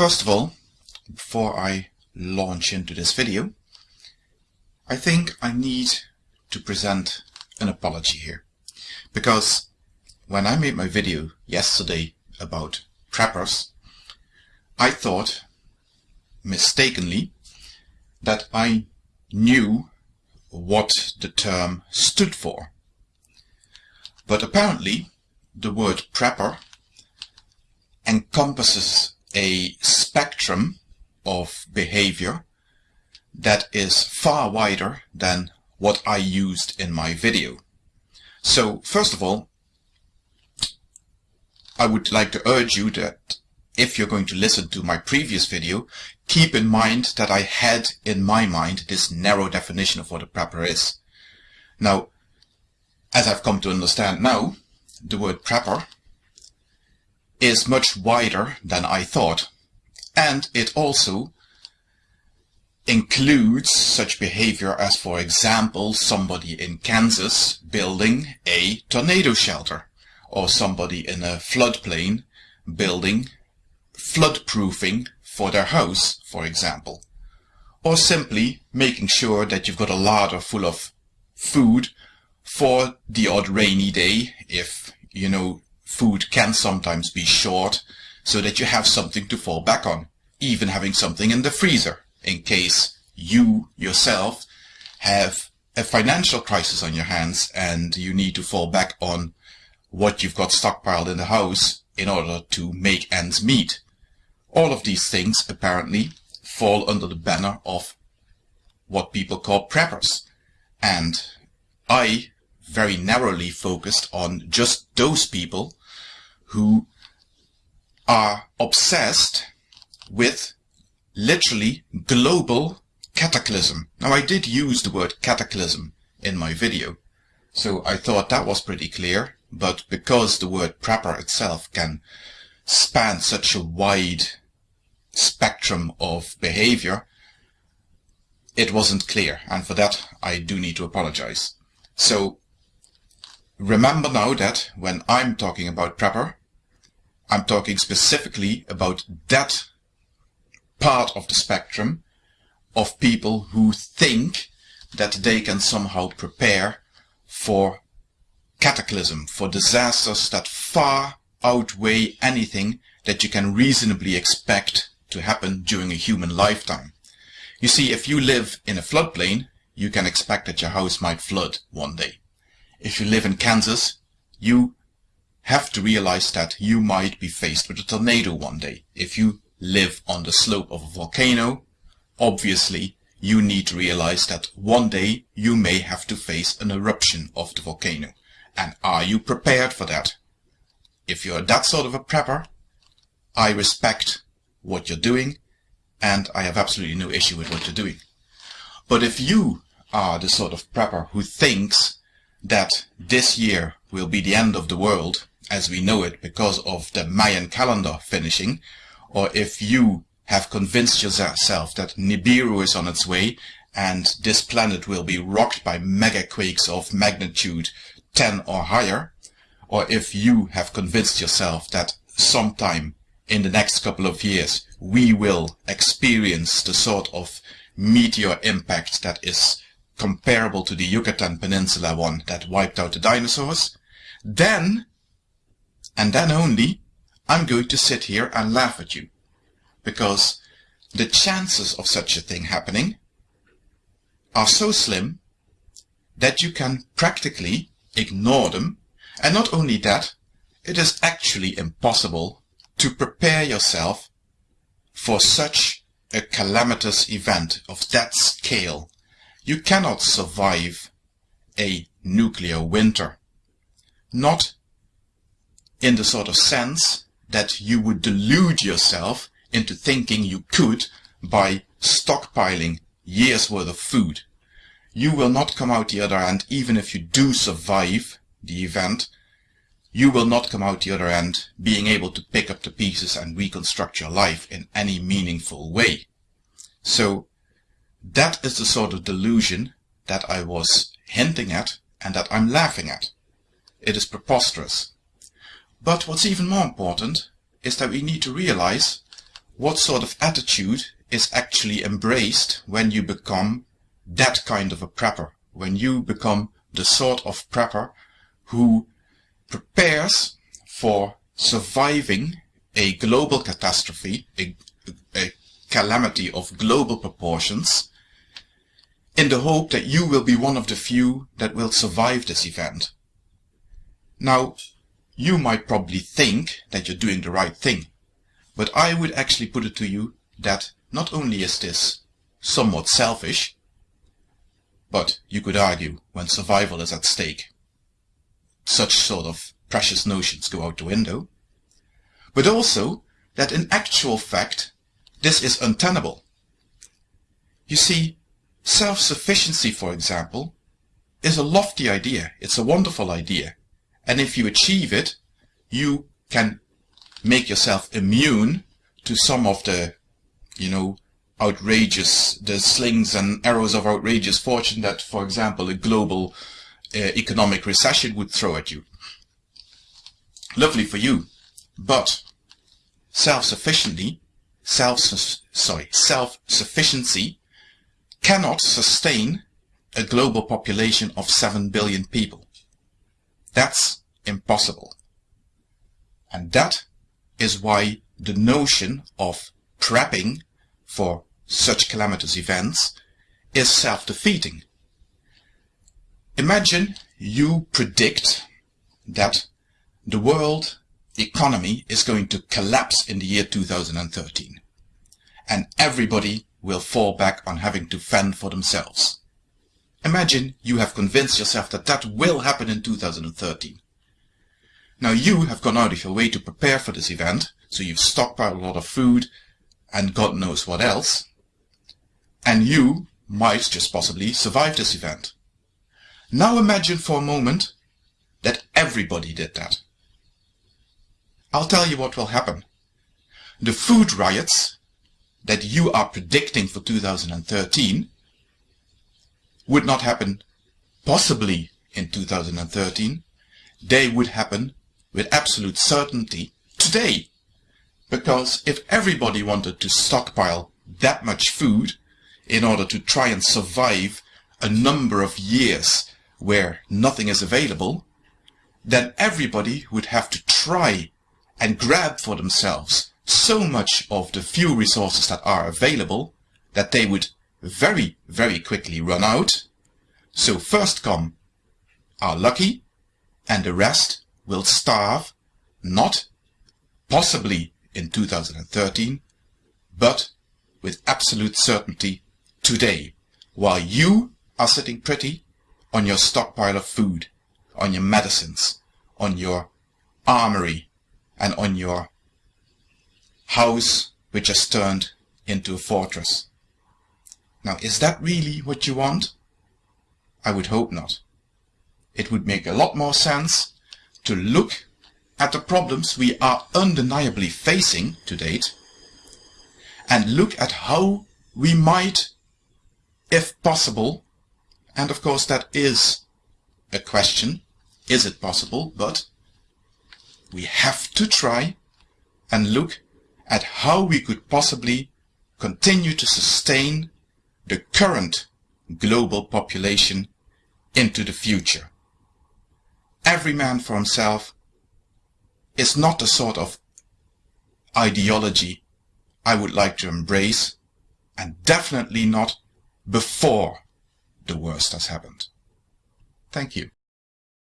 First of all, before I launch into this video, I think I need to present an apology here. Because when I made my video yesterday about preppers, I thought, mistakenly, that I knew what the term stood for. But apparently, the word prepper encompasses a spectrum of behavior that is far wider than what I used in my video. So first of all, I would like to urge you that if you're going to listen to my previous video, keep in mind that I had in my mind this narrow definition of what a prepper is. Now, as I've come to understand now, the word prepper is much wider than I thought. And it also includes such behavior as, for example, somebody in Kansas building a tornado shelter, or somebody in a floodplain building floodproofing for their house, for example. Or simply making sure that you've got a larder full of food for the odd rainy day if, you know, food can sometimes be short so that you have something to fall back on, even having something in the freezer in case you yourself have a financial crisis on your hands and you need to fall back on what you've got stockpiled in the house in order to make ends meet. All of these things apparently fall under the banner of what people call preppers. And I very narrowly focused on just those people who are obsessed with literally global cataclysm. Now I did use the word cataclysm in my video, so I thought that was pretty clear, but because the word prepper itself can span such a wide spectrum of behavior, it wasn't clear, and for that I do need to apologize. So remember now that when I'm talking about prepper, I'm talking specifically about that part of the spectrum of people who think that they can somehow prepare for cataclysm, for disasters that far outweigh anything that you can reasonably expect to happen during a human lifetime. You see, if you live in a floodplain, you can expect that your house might flood one day. If you live in Kansas, you have to realize that you might be faced with a tornado one day. If you live on the slope of a volcano, obviously you need to realize that one day you may have to face an eruption of the volcano. And are you prepared for that? If you're that sort of a prepper, I respect what you're doing and I have absolutely no issue with what you're doing. But if you are the sort of prepper who thinks that this year will be the end of the world as we know it because of the Mayan calendar finishing, or if you have convinced yourself that Nibiru is on its way and this planet will be rocked by megaquakes of magnitude 10 or higher, or if you have convinced yourself that sometime in the next couple of years we will experience the sort of meteor impact that is comparable to the Yucatan Peninsula one that wiped out the dinosaurs, then and then only, I'm going to sit here and laugh at you. Because the chances of such a thing happening are so slim that you can practically ignore them. And not only that, it is actually impossible to prepare yourself for such a calamitous event of that scale. You cannot survive a nuclear winter. Not in the sort of sense that you would delude yourself into thinking you could by stockpiling years worth of food. You will not come out the other end even if you do survive the event. You will not come out the other end being able to pick up the pieces and reconstruct your life in any meaningful way. So that is the sort of delusion that I was hinting at and that I'm laughing at. It is preposterous. But what's even more important is that we need to realize what sort of attitude is actually embraced when you become that kind of a prepper, when you become the sort of prepper who prepares for surviving a global catastrophe, a, a calamity of global proportions, in the hope that you will be one of the few that will survive this event. Now, you might probably think that you're doing the right thing, but I would actually put it to you that not only is this somewhat selfish, but you could argue when survival is at stake, such sort of precious notions go out the window, but also that in actual fact this is untenable. You see, self-sufficiency, for example, is a lofty idea. It's a wonderful idea. And if you achieve it, you can make yourself immune to some of the, you know, outrageous, the slings and arrows of outrageous fortune that, for example, a global uh, economic recession would throw at you. Lovely for you, but self-sufficiently, self, sorry, self-sufficiency cannot sustain a global population of 7 billion people. That's impossible. And that is why the notion of prepping for such calamitous events is self-defeating. Imagine you predict that the world economy is going to collapse in the year 2013 and everybody will fall back on having to fend for themselves. Imagine you have convinced yourself that that will happen in 2013. Now you have gone out of your way to prepare for this event, so you've stockpiled a lot of food and God knows what else, and you might just possibly survive this event. Now imagine for a moment that everybody did that. I'll tell you what will happen. The food riots that you are predicting for 2013 would not happen possibly in 2013. They would happen with absolute certainty today. Because if everybody wanted to stockpile that much food in order to try and survive a number of years where nothing is available, then everybody would have to try and grab for themselves so much of the few resources that are available that they would very, very quickly run out. So first come are lucky and the rest will starve, not possibly in 2013, but with absolute certainty today, while you are sitting pretty on your stockpile of food, on your medicines, on your armory, and on your house which has turned into a fortress. Now, is that really what you want? I would hope not. It would make a lot more sense to look at the problems we are undeniably facing to date and look at how we might, if possible, and of course that is a question, is it possible, but we have to try and look at how we could possibly continue to sustain the current global population into the future. Every man for himself is not the sort of ideology I would like to embrace and definitely not before the worst has happened. Thank you.